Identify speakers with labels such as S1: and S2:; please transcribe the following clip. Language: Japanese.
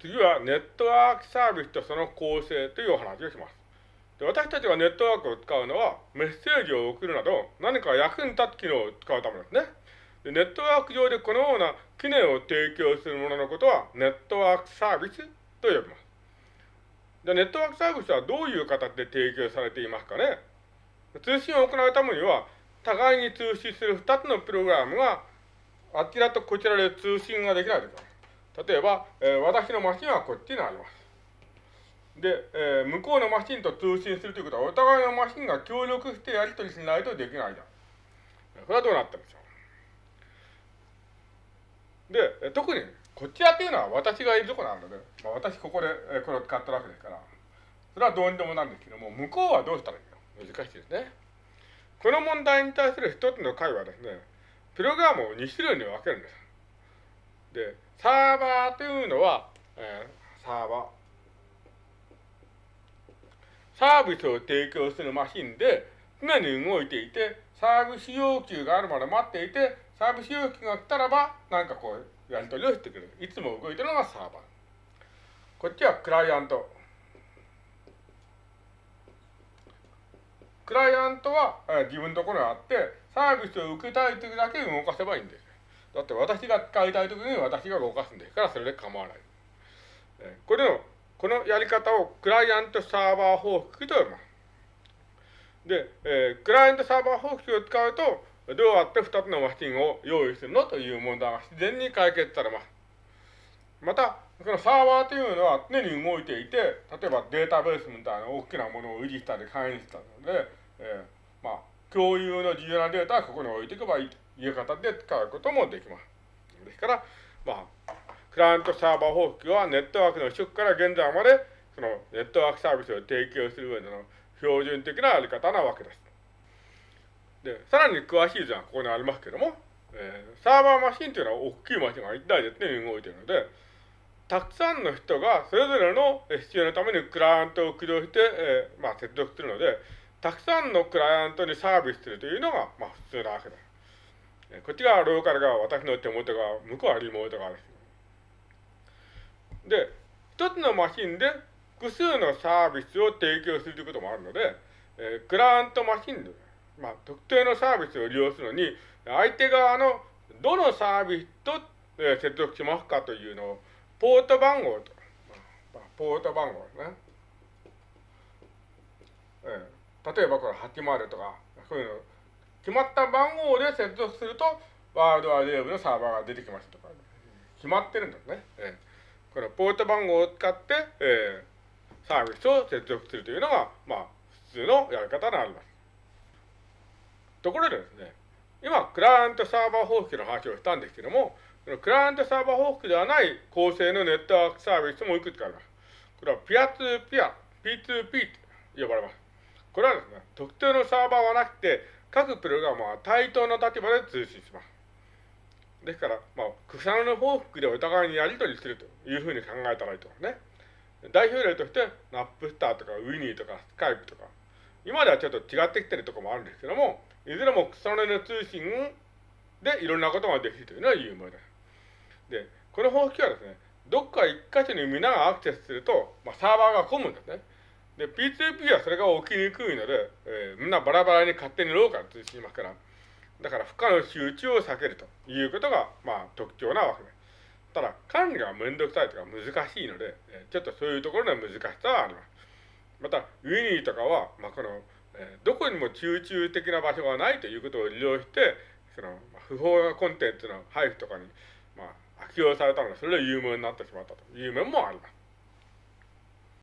S1: 次はネットワークサービスとその構成というお話をします。で私たちがネットワークを使うのは、メッセージを送るなど、何か役に立つ機能を使うためですね。でネットワーク上でこのような機能を提供するもののことは、ネットワークサービスと呼びます。でネットワークサービスはどういう形で提供されていますかね通信を行うためには、互いに通信する2つのプログラムが、あちらとこちらで通信ができないときます。例えば、えー、私のマシンはこっちにあります。で、えー、向こうのマシンと通信するということは、お互いのマシンが協力してやり取りしないとできないじゃん。これはどうなったんでしょう。で、特に、こちらっていうのは私がいるとこなので、まあ、私ここで、えー、これを使ったわけですから、それはどうにでもなんですけども、向こうはどうしたらいいの？難しいですね。この問題に対する一つの解はですね、プログラムを2種類に分けるんです。で、サーバーというのは、えー、サーバー。サービスを提供するマシンで常に動いていて、サービス要求があるまで待っていて、サービス要求が来たらば、なんかこう、やり取りをしてくれる。いつも動いてるのがサーバー。こっちはクライアント。クライアントは、えー、自分のところにあって、サービスを受けたいときだけ動かせばいいんです。だって私が使いたいときに私が動かすんですから、それで構わない。え、これの、このやり方をクライアントサーバー方式と呼びます。で、えー、クライアントサーバー方式を使うと、どうやって2つのマシンを用意するのという問題が自然に解決されます。また、このサーバーというのは常に動いていて、例えばデータベースみたいな大きなものを維持したり管理したので、えー、まあ、共有の重要なデータはここに置いていけばいいという形で使うこともできます。ですから、まあ、クライアントサーバー方式はネットワークの初期から現在まで、そのネットワークサービスを提供する上での標準的なやり方なわけです。で、さらに詳しい図はここにありますけども、えー、サーバーマシンというのは大きいマシンが1台で常に動いているので、たくさんの人がそれぞれの必要のためにクライアントを駆動して、えー、まあ、接続するので、たくさんのクライアントにサービスするというのが、まあ、普通なわけです。こっちがローカル側、私の手元側、向こうはリモート側です。で、一つのマシンで複数のサービスを提供するということもあるので、えー、クライアントマシンで、まあ、特定のサービスを利用するのに、相手側のどのサービスと、えー、接続しますかというのを、ポート番号と、まあ、ポート番号ですね。えー、例えばこれ80とか、そういうの、決まった番号で接続すると、ワールドワイドウェブのサーバーが出てきますとか、決まってるんですね。えー、このポート番号を使って、えー、サービスを接続するというのが、まあ、普通のやり方になります。ところでですね、今、クライアントサーバー方式の話をしたんですけども、クライアントサーバー方式ではない構成のネットワークサービスもいくつかあります。これはピアツーピア、P2P と呼ばれます。これはですね、特定のサーバーはなくて、各プログラムは対等の立場で通信します。ですから、まあ、草の報復でお互いにやり取りするというふうに考えたらいいと思いますね。代表例として、ナップスターとかウィニーとかスカイプとか、今ではちょっと違ってきてるところもあるんですけども、いずれも草の根の通信でいろんなことができるというのは有名です。で、この方式はですね、どっか一箇所に皆がアクセスすると、まあ、サーバーが混むんですね。で、P2P はそれが起きにくいので、えー、みんなバラバラに勝手にローカル通信しますから、だから負荷の集中を避けるということが、まあ、特徴なわけです。ただ、管理がめんどくさいとか難しいので、えー、ちょっとそういうところの難しさはあります。また、ウィニーとかは、まあ、この、えー、どこにも集中的な場所がないということを利用して、その、まあ、不法なコンテンツの配布とかに、まあ、悪用されたので、それで有名になってしまったという面もあります。